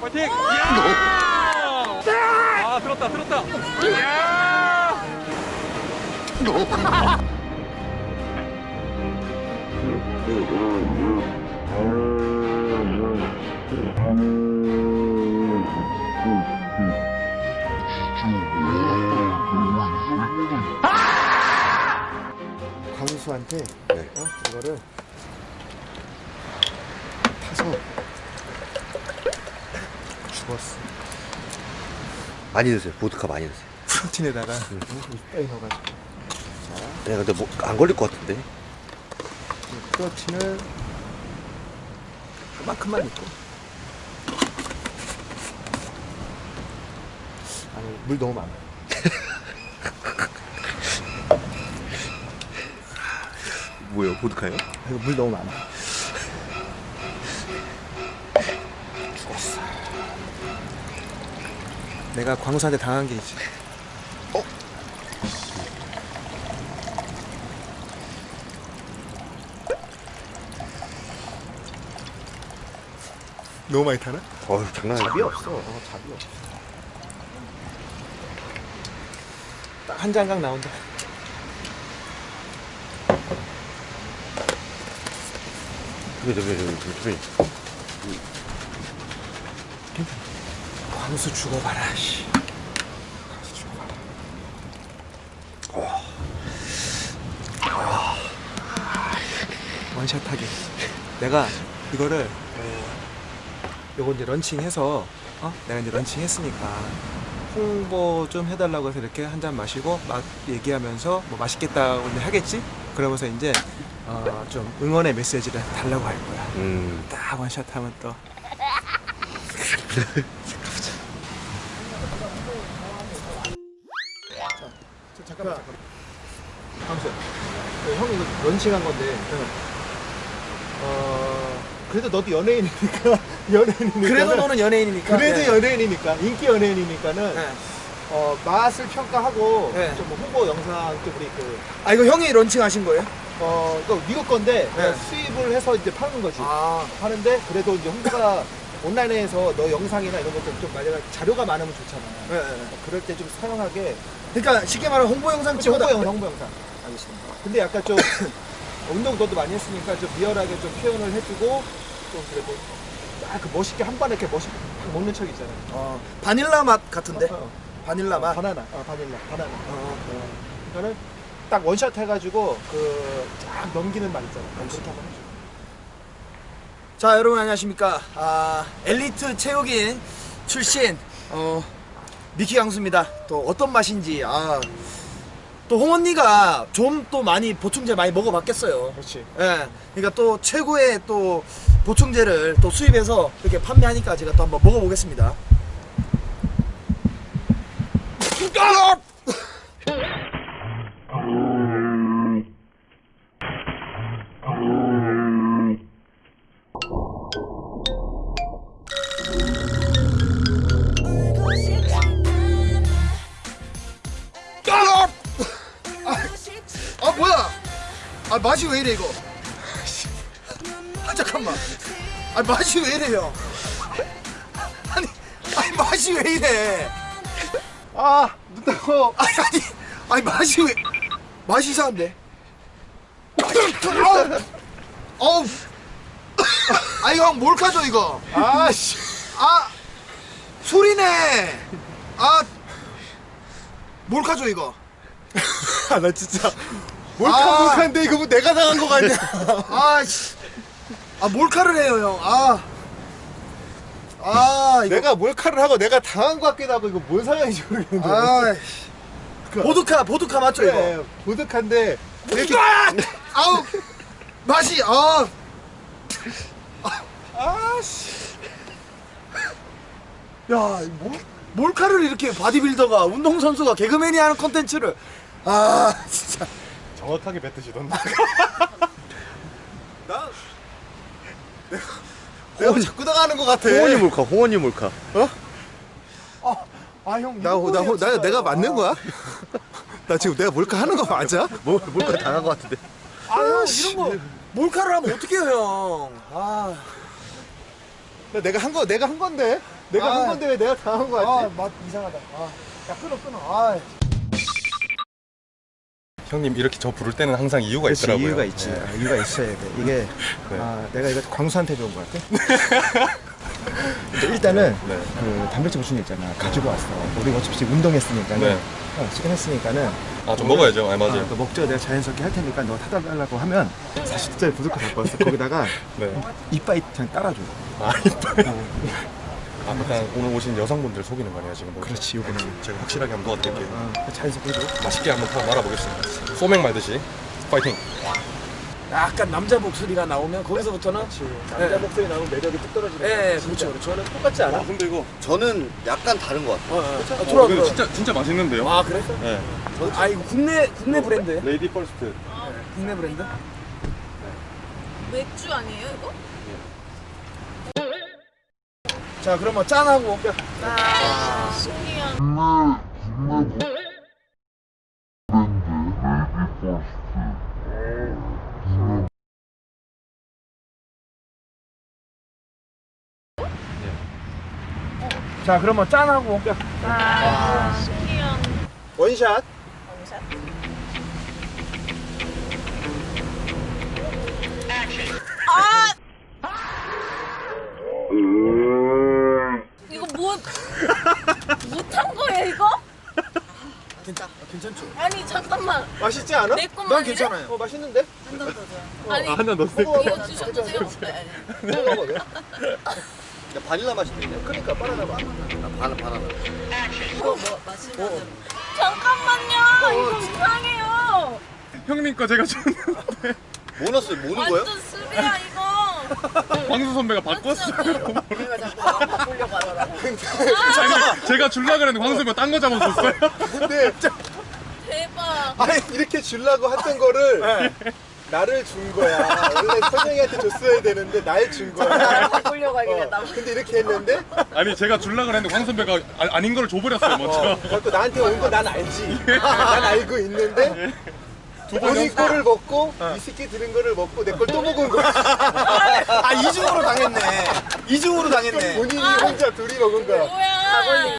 파이팅! 야! 아 들었다 들었다. 야! 광수한테 네. 어? 이거를 타서 죽었어. 많이 드세요. 보드카 많이 드세요. 프로틴에다가 빼 넣어가지고 네, 근데 뭐 안 걸릴 것 같은데. 이 프로틴을 그만큼만 넣고 아니 물 너무 많아. 뭐요? 보드카요? 이거 물 너무 많아. 죽었어. 내가 광수한테 당한 게 있지. 어? 너무 많이 타나? 어휴, 장난 아니야. 잡이 없어. 어, 잡이 없어. 딱한 장각 나온다. 저기, 저기, 저기, 저기. 광수 죽어봐라. 씨. 광수 죽어봐라. 원샷하게. 내가 이거를 어, 요거 이제 런칭해서 어? 내가 이제 런칭했으니까 홍보 좀 해달라고 해서 이렇게 한 잔 마시고 막 얘기하면서 뭐 맛있겠다고 이제 하겠지? 그러면서 이제 어, 좀 응원의 메시지를 달라고 할 거야. 음. 딱 원샷 하면 또 잠깐만 잠깐만 형이 이거 런칭한 건데 어 그래도 너도 연예인이니까 연예인이니까 그래도 너는 연예인이니까. 그래도 네. 연예인이니까 인기 연예인이니까는 네. 어 맛을 평가하고 네. 좀뭐 홍보 영상 또 우리 그 아 이거 형이 런칭하신 거예요? 어, 이거 미국 건데 네. 수입을 해서 이제 파는 거지. 아. 하는데 그래도 이제 홍보가 온라인에서 너 영상이나 이런 것들 좀 만약에 자료가 많으면 좋잖아. 네, 네. 그럴 때 좀 사용하게 그러니까 쉽게 말하면 홍보 영상 홍보 찍어다. 영상, 홍보 영상. 알겠습니다. 근데 약간 좀 운동 너도 많이 했으니까 좀 리얼하게 좀 표현을 해주고 좀 그래도 딱 그 멋있게 한 번에 이렇게 멋있게 딱 먹는 척 있잖아. 어, 바닐라 맛 같은데. 어, 어. 바닐라 맛. 바나나, 어, 바닐라, 바나나. 어. 어. 그러니까는 딱 원샷 해가지고 그 쫙 넘기는 맛 있잖아. 그렇게 한번 해줘. 자 여러분 안녕하십니까 아, 엘리트 체육인 출신 어, 미키 강수입니다 또 어떤 맛인지 아, 또 홍언니가 좀 또 많이 보충제 많이 먹어봤겠어요 그렇지. 예, 그러니까 또 최고의 또 보충제를 또 수입해서 이렇게 판매하니까 제가 또 한번 먹어보겠습니다 아 뭐야? 아 맛이 왜 이래 이거? 아 잠깐만. 아 맛이 왜 이래요? 아니 아니 맛이 왜 이래 아, 눈 따고. 아니 아니 아니 맛이 왜 맛이 이상한데 어우 아이 형 몰카죠 이거 아, 씨. 아 술이네 아 몰카죠 이거 아, 나 진짜. 몰카, 아. 몰카인데 이거 뭐 내가 당한 거 같냐. 아씨 아 몰카를 해요 형 아 아 아, 이거 내가 몰카를 하고 내가 당한 것 같기도 하고 이거 뭔 상황인지 모르겠는데. 아 보드카 보드카 맞죠 이거 그래, 보드카인데. 이렇게. 아우 맛이 아 아, 씨. 야, 몰, 몰카를 이렇게 바디빌더가 운동선수가 개그맨이 하는 컨텐츠를 아 진짜 정확하게 뱉으시던데. 나. 내가, 내가 자꾸 당하는 것 같아. 홍원이 몰카, 홍원이 몰카. 아, 형. 나, 나, 나, 내가 맞는 거야? 나 지금 내가 몰카 하는 거 맞아? 뭐, 몰카 당한 것 같은데. 아 형 이런 거 몰카를 하면 어떡해요 형. 아, 나 내가 한 거 내가 한 건데 내가 아. 한 건데 왜 내가 당한 거 아, 같지? 맛 이상하다. 아, 야 끊어 끊어. 아, 형님 이렇게 저 부를 때는 항상 이유가 그렇지 있더라고요. 이유가 있지 네. 아, 이유가 있어야 돼 이게 네. 아, 내가 이거 광수한테 배운 거 같아 일단은 네. 그 단백질 보충 있잖아 가지고 왔어 우리 어차피 운동했으니까는 네. 어, 지금 했으니까는 아좀 먹어야죠. 아, 맞아요. 아, 너 먹죠 내가 자연스럽게 할 테니까 너 타달라고 하면 40짜리 부족해 갖고 왔어 거기다가 네. 이빠이 그냥 따라줘 아 이뻐요. 아 일단 오늘 오신 여성분들 속이는 거네요 지금. 보니까. 그렇지 요거는 제가 확실하게 한번 도와드릴게요. 어, 자연스럽게 해줘 맛있게 한번 더 말아보겠습니다. 소맥 말듯이 파이팅. 약간 남자 목소리가 나오면 거기서부터는 남자 목소리 나오면 매력이 뚝 떨어지네 예, 그렇죠, 그렇죠. 저는 똑같지 않아? 근데 이거 저는 약간 다른 것 같아요. 어, 어. 아, 어, 들어와, 근데 들어와. 진짜 진짜 맛있는데요. 아 그래? 네. 아 이거 국내 국내 브랜드예요? Lady first. 국내 브랜드? 맥주 아니에요 이거? 자 그러면 짠하고 아, 신기한. 자 그러면 짠하고 아, 신기한. 원샷 원샷. 아! 이거 뭐 못한 거예요 이거? 괜찮 괜찮죠? 아니 잠깐만 맛있지 않아? 내 것만 난 아니래? 괜찮아요. 어 맛있는데? 아니 한잔 넣으세요. 이거 주셔도 돼요? 네. 먹어봐 왜? 야, 바닐라 맛이 되네. 그러니까 바나나 맛 바나, 바나나. 이거 뭐 마시면 잠깐만요 이거 이상해요 형님 거 제가 줬는데 뭐 넣었어요? 뭐 넣은 거예요? 완전 술이야 이거 광수 선배가 바꿨어요. 우리가 자꾸 바꾸려고 하더라고 아니 제가 줄라 그랬는데 광수 선배가 딴거 잡아줬어요. 근데 아니 이렇게 주려고 했던 거를 나를 준 거야. 원래 선영이한테 줬어야 되는데 날 준 거야. 바꾸려고 하길래 어, 나 근데 이렇게 했는데? 아니 제가 줄라 그랬는데 광수 선배가 아, 아닌 걸 줘버렸어요 먼저. 어, 그래갖고 나한테 온 거 난 알지. 난 알고 있는데 본인 거를 먹고 위스키 들은 거를 먹고 내 걸 또 먹은 거야. 아 이중으로 당했네. 이중으로 당했네. 본인이 혼자 둘이 먹은 거야. 뭐야